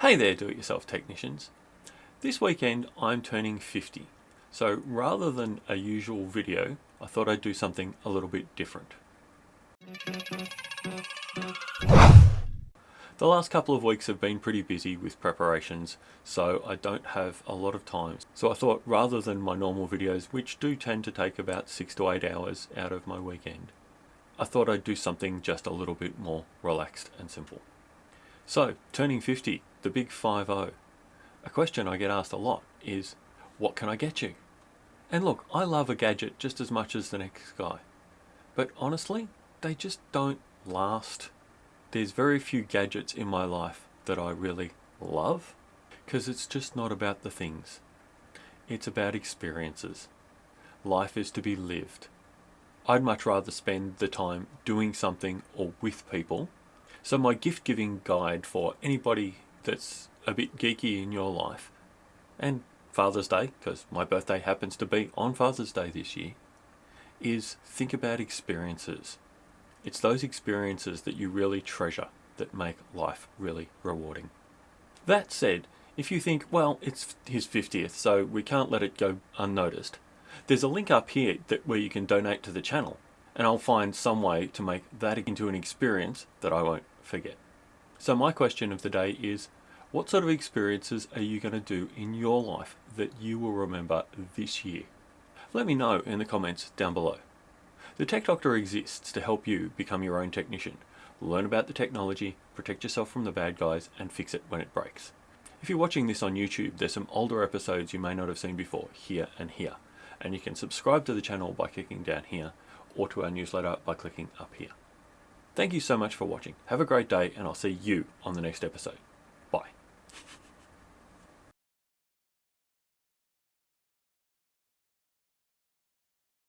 Hey there do-it-yourself technicians. This weekend I'm turning 50. So rather than a usual video, I thought I'd do something a little bit different. The last couple of weeks have been pretty busy with preparations, so I don't have a lot of time. So I thought rather than my normal videos, which do tend to take about six to eight hours out of my weekend, I thought I'd do something just a little bit more relaxed and simple. So, turning 50, the big 5-0. A question I get asked a lot is, what can I get you? And look, I love a gadget just as much as the next guy. But honestly, they just don't last. There's very few gadgets in my life that I really love, because it's just not about the things. It's about experiences. Life is to be lived. I'd much rather spend the time doing something or with people so my gift giving guide for anybody that's a bit geeky in your life, and Father's Day, because my birthday happens to be on Father's Day this year, is think about experiences. It's those experiences that you really treasure that make life really rewarding. That said, if you think, well, it's his 50th, so we can't let it go unnoticed, there's a link up here that where you can donate to the channel, and I'll find some way to make that into an experience that I won't forget. So my question of the day is, what sort of experiences are you going to do in your life that you will remember this year? Let me know in the comments down below. The Tech Doctor exists to help you become your own technician, learn about the technology, protect yourself from the bad guys, and fix it when it breaks. If you're watching this on YouTube, there's some older episodes you may not have seen before, here and here. And you can subscribe to the channel by clicking down here, or to our newsletter by clicking up here. Thank you so much for watching. Have a great day and I'll see you on the next episode.